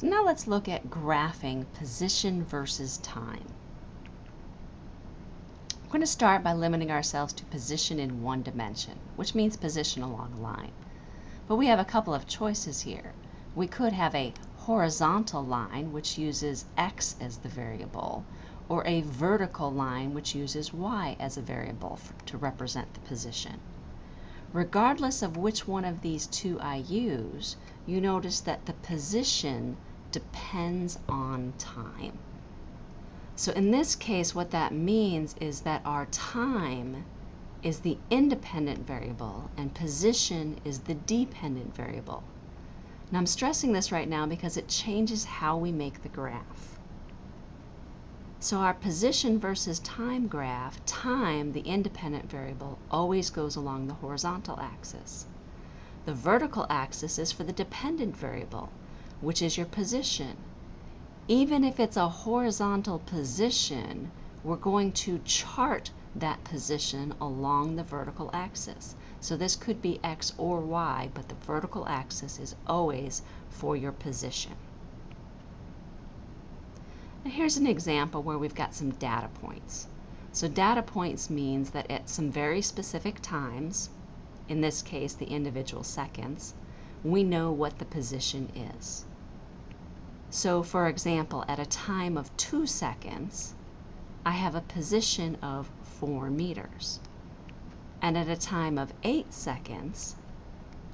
So now let's look at graphing position versus time. We're going to start by limiting ourselves to position in one dimension, which means position along a line. But we have a couple of choices here. We could have a horizontal line, which uses x as the variable, or a vertical line, which uses y as a variable for, to represent the position. Regardless of which one of these two I use, you notice that the position depends on time. So in this case, what that means is that our time is the independent variable and position is the dependent variable. Now I'm stressing this right now because it changes how we make the graph. So our position versus time graph, time, the independent variable, always goes along the horizontal axis. The vertical axis is for the dependent variable, which is your position. Even if it's a horizontal position, we're going to chart that position along the vertical axis. So this could be X or Y, but the vertical axis is always for your position. Now here's an example where we've got some data points. So data points means that at some very specific times, in this case the individual seconds, we know what the position is. So for example, at a time of two seconds, I have a position of four meters. And at a time of eight seconds,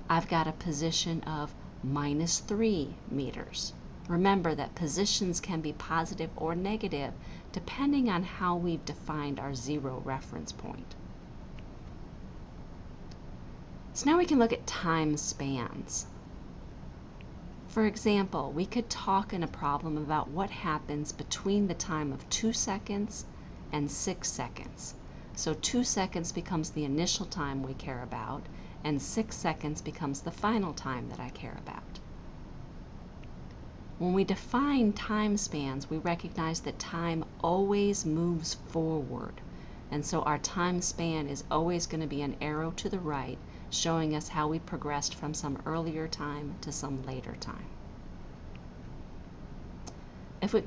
I've got a position of minus three meters. Remember that positions can be positive or negative depending on how we've defined our zero reference point. So now we can look at time spans. For example, we could talk in a problem about what happens between the time of 2 seconds and 6 seconds. So 2 seconds becomes the initial time we care about, and 6 seconds becomes the final time that I care about. When we define time spans, we recognize that time always moves forward. And so our time span is always going to be an arrow to the right showing us how we progressed from some earlier time to some later time. If we,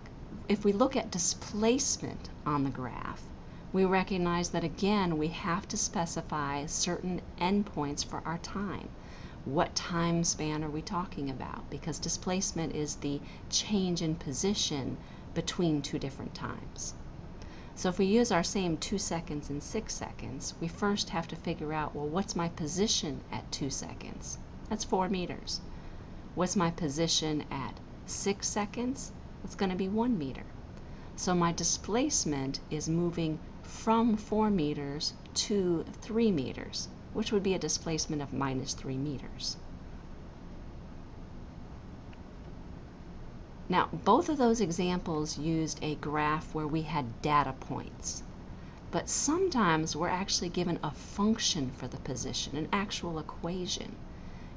if we look at displacement on the graph, we recognize that again we have to specify certain endpoints for our time. What time span are we talking about? Because displacement is the change in position between two different times. So if we use our same 2 seconds and 6 seconds, we first have to figure out, well, what's my position at 2 seconds? That's 4 meters. What's my position at 6 seconds? It's going to be 1 meter. So my displacement is moving from 4 meters to 3 meters, which would be a displacement of minus 3 meters. Now, both of those examples used a graph where we had data points. But sometimes we're actually given a function for the position, an actual equation.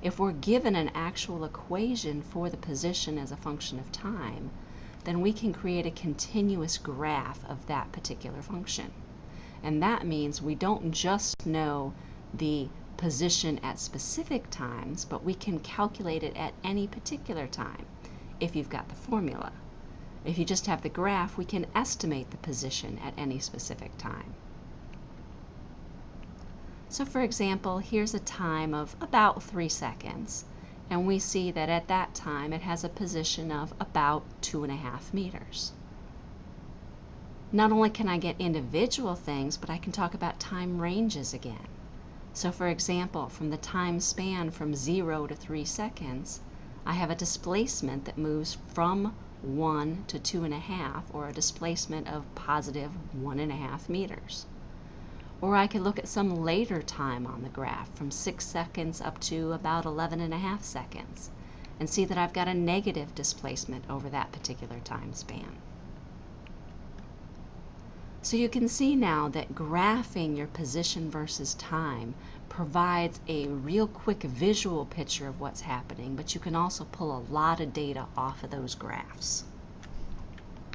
If we're given an actual equation for the position as a function of time, then we can create a continuous graph of that particular function. And that means we don't just know the position at specific times, but we can calculate it at any particular time if you've got the formula. If you just have the graph, we can estimate the position at any specific time. So for example, here's a time of about 3 seconds, and we see that at that time it has a position of about 2.5 meters. Not only can I get individual things, but I can talk about time ranges again. So for example, from the time span from 0 to 3 seconds, I have a displacement that moves from 1 to 2.5, or a displacement of positive 1.5 meters. Or I could look at some later time on the graph, from 6 seconds up to about 11.5 seconds, and see that I've got a negative displacement over that particular time span. So you can see now that graphing your position versus time provides a real quick visual picture of what's happening, but you can also pull a lot of data off of those graphs.